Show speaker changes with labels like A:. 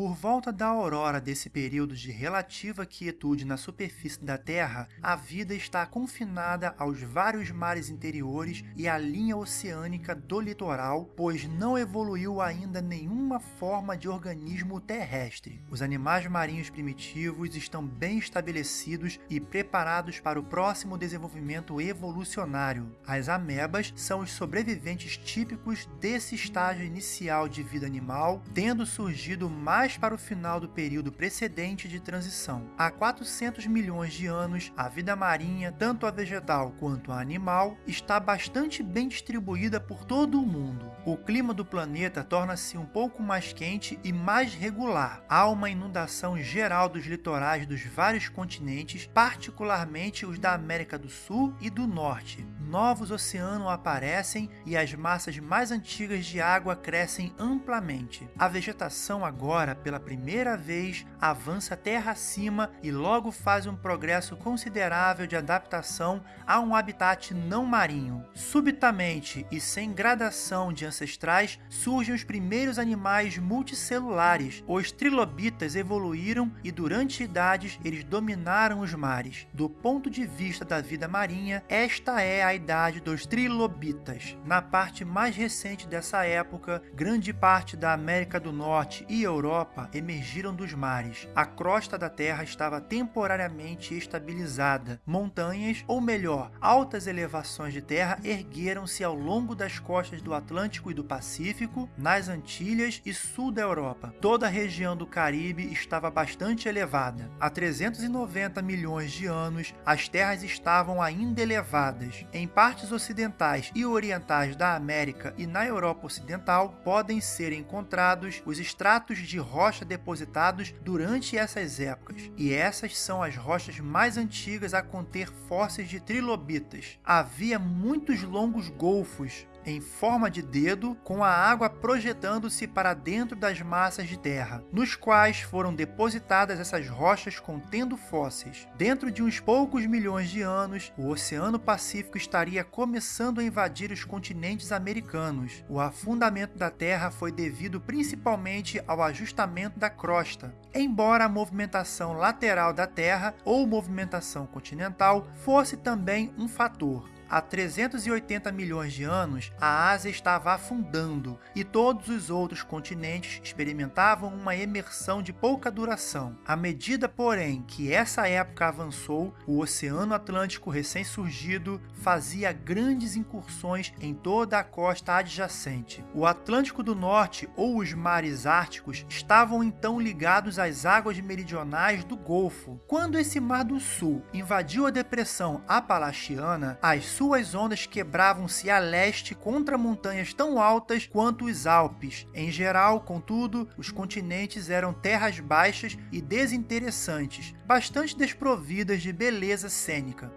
A: Por volta da aurora desse período de relativa quietude na superfície da Terra, a vida está confinada aos vários mares interiores e à linha oceânica do litoral, pois não evoluiu ainda nenhuma forma de organismo terrestre. Os animais marinhos primitivos estão bem estabelecidos e preparados para o próximo desenvolvimento evolucionário. As amebas são os sobreviventes típicos desse estágio inicial de vida animal, tendo surgido mais mais para o final do período precedente de transição. Há 400 milhões de anos, a vida marinha, tanto a vegetal quanto a animal, está bastante bem distribuída por todo o mundo. O clima do planeta torna-se um pouco mais quente e mais regular. Há uma inundação geral dos litorais dos vários continentes, particularmente os da América do Sul e do Norte. Novos oceanos aparecem e as massas mais antigas de água crescem amplamente. A vegetação agora pela primeira vez, avança terra acima e logo faz um progresso considerável de adaptação a um habitat não marinho. Subitamente e sem gradação de ancestrais, surgem os primeiros animais multicelulares. Os trilobitas evoluíram e durante idades eles dominaram os mares. Do ponto de vista da vida marinha, esta é a idade dos trilobitas. Na parte mais recente dessa época, grande parte da América do Norte e Europa Europa emergiram dos mares. A crosta da Terra estava temporariamente estabilizada. Montanhas, ou melhor, altas elevações de terra ergueram-se ao longo das costas do Atlântico e do Pacífico, nas Antilhas e sul da Europa. Toda a região do Caribe estava bastante elevada. Há 390 milhões de anos, as terras estavam ainda elevadas. Em partes ocidentais e orientais da América e na Europa Ocidental, podem ser encontrados os estratos de rocha depositados durante essas épocas, e essas são as rochas mais antigas a conter fósseis de trilobitas. Havia muitos longos golfos em forma de dedo, com a água projetando-se para dentro das massas de terra, nos quais foram depositadas essas rochas contendo fósseis. Dentro de uns poucos milhões de anos, o Oceano Pacífico estaria começando a invadir os continentes americanos. O afundamento da Terra foi devido principalmente ao ajustamento da crosta, embora a movimentação lateral da Terra ou movimentação continental fosse também um fator. Há 380 milhões de anos, a Ásia estava afundando e todos os outros continentes experimentavam uma emersão de pouca duração. À medida, porém, que essa época avançou, o Oceano Atlântico recém-surgido fazia grandes incursões em toda a costa adjacente. O Atlântico do Norte ou os mares árticos estavam então ligados às águas meridionais do Golfo. Quando esse Mar do Sul invadiu a depressão Apalachiana, as suas ondas quebravam-se a leste contra montanhas tão altas quanto os Alpes. Em geral, contudo, os continentes eram terras baixas e desinteressantes, bastante desprovidas de beleza cênica.